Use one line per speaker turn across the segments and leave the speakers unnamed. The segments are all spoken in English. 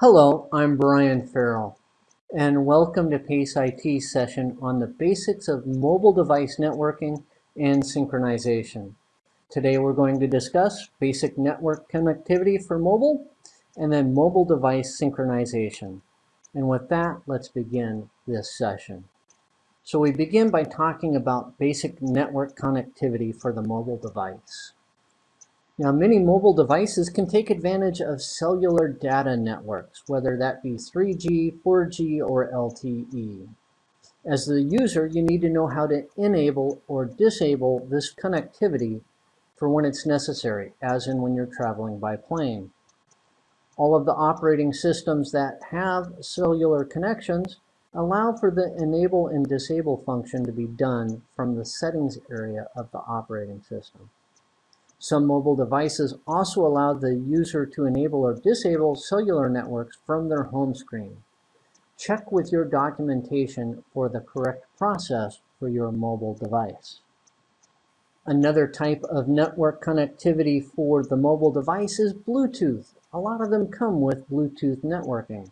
Hello, I'm Brian Farrell, and welcome to PACE IT session on the basics of mobile device networking and synchronization. Today we're going to discuss basic network connectivity for mobile and then mobile device synchronization. And with that, let's begin this session. So we begin by talking about basic network connectivity for the mobile device. Now, many mobile devices can take advantage of cellular data networks, whether that be 3G, 4G, or LTE. As the user, you need to know how to enable or disable this connectivity for when it's necessary, as in when you're traveling by plane. All of the operating systems that have cellular connections allow for the enable and disable function to be done from the settings area of the operating system. Some mobile devices also allow the user to enable or disable cellular networks from their home screen. Check with your documentation for the correct process for your mobile device. Another type of network connectivity for the mobile device is Bluetooth. A lot of them come with Bluetooth networking.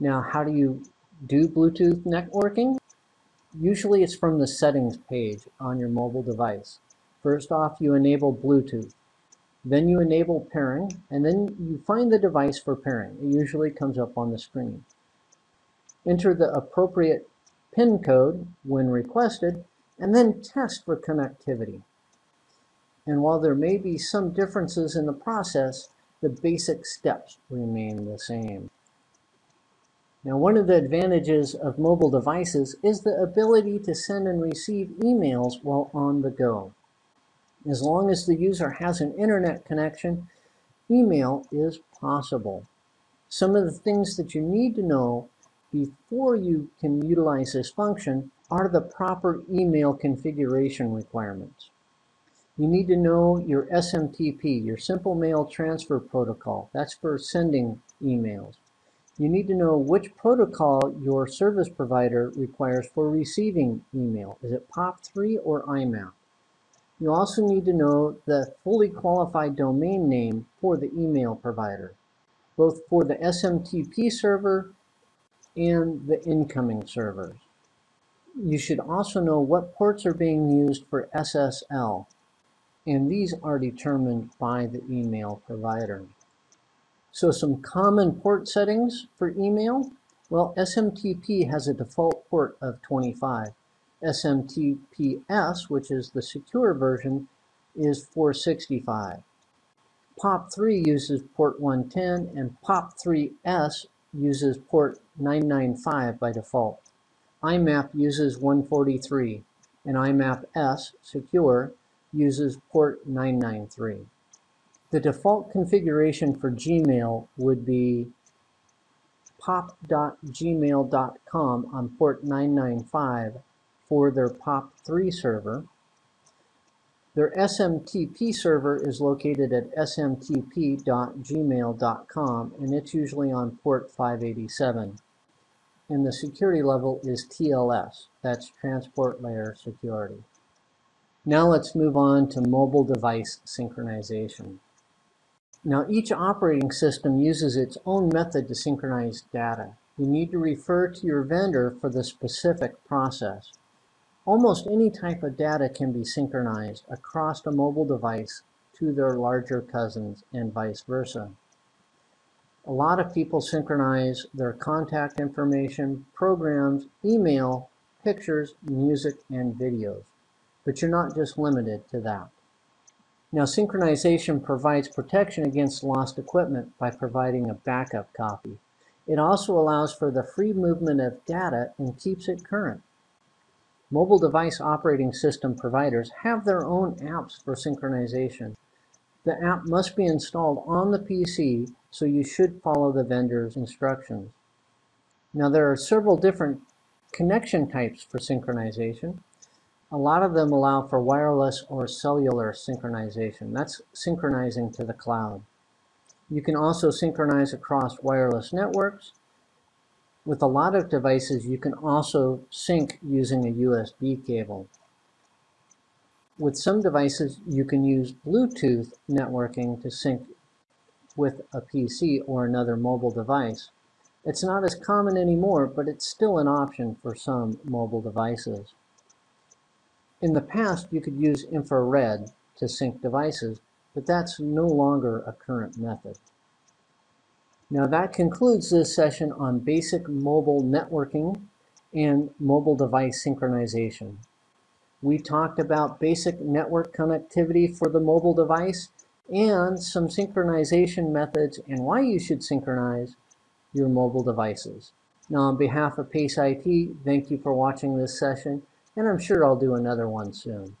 Now, how do you do Bluetooth networking? Usually it's from the settings page on your mobile device. First off, you enable Bluetooth. Then you enable pairing, and then you find the device for pairing. It usually comes up on the screen. Enter the appropriate PIN code when requested, and then test for connectivity. And while there may be some differences in the process, the basic steps remain the same. Now, one of the advantages of mobile devices is the ability to send and receive emails while on the go. As long as the user has an internet connection, email is possible. Some of the things that you need to know before you can utilize this function are the proper email configuration requirements. You need to know your SMTP, your Simple Mail Transfer Protocol. That's for sending emails. You need to know which protocol your service provider requires for receiving email. Is it POP3 or IMAP? You also need to know the fully qualified domain name for the email provider, both for the SMTP server and the incoming servers. You should also know what ports are being used for SSL, and these are determined by the email provider. So some common port settings for email. Well, SMTP has a default port of 25. SMTPS, which is the secure version, is 465. POP3 uses port 110 and POP3S uses port 995 by default. IMAP uses 143 and IMAP S secure uses port 993. The default configuration for Gmail would be pop.gmail.com on port 995 for their POP3 server. Their SMTP server is located at smtp.gmail.com and it's usually on port 587. And the security level is TLS, that's Transport Layer Security. Now let's move on to mobile device synchronization. Now each operating system uses its own method to synchronize data. You need to refer to your vendor for the specific process. Almost any type of data can be synchronized across a mobile device to their larger cousins and vice versa. A lot of people synchronize their contact information, programs, email, pictures, music, and videos. But you're not just limited to that. Now, synchronization provides protection against lost equipment by providing a backup copy. It also allows for the free movement of data and keeps it current. Mobile device operating system providers have their own apps for synchronization. The app must be installed on the PC, so you should follow the vendor's instructions. Now there are several different connection types for synchronization. A lot of them allow for wireless or cellular synchronization. That's synchronizing to the cloud. You can also synchronize across wireless networks, with a lot of devices, you can also sync using a USB cable. With some devices, you can use Bluetooth networking to sync with a PC or another mobile device. It's not as common anymore, but it's still an option for some mobile devices. In the past, you could use infrared to sync devices, but that's no longer a current method. Now that concludes this session on basic mobile networking and mobile device synchronization. We talked about basic network connectivity for the mobile device and some synchronization methods and why you should synchronize your mobile devices. Now on behalf of PACE IT, thank you for watching this session and I'm sure I'll do another one soon.